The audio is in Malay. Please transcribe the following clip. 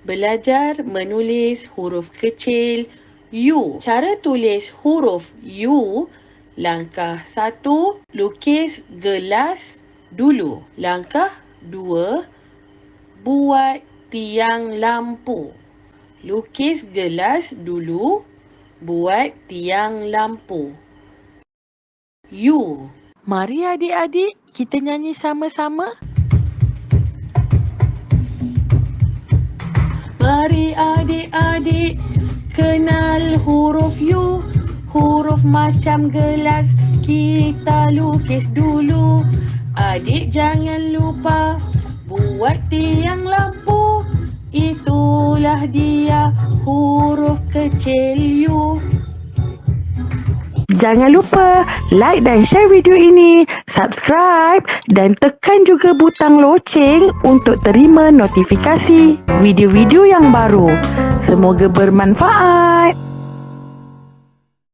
Belajar menulis huruf kecil U. Cara tulis huruf U, langkah satu, lukis gelas dulu. Langkah dua, buat tiang lampu. Lukis gelas dulu, buat tiang lampu. U. Mari adik-adik kita nyanyi sama-sama. Mari adik-adik kenal huruf U Huruf macam gelas. Kita lukis dulu. Adik jangan lupa buat tiang lampu. Itulah dia huruf kecil U Jangan lupa like dan share video ini, subscribe dan tekan juga butang loceng untuk terima notifikasi video-video yang baru. Semoga bermanfaat.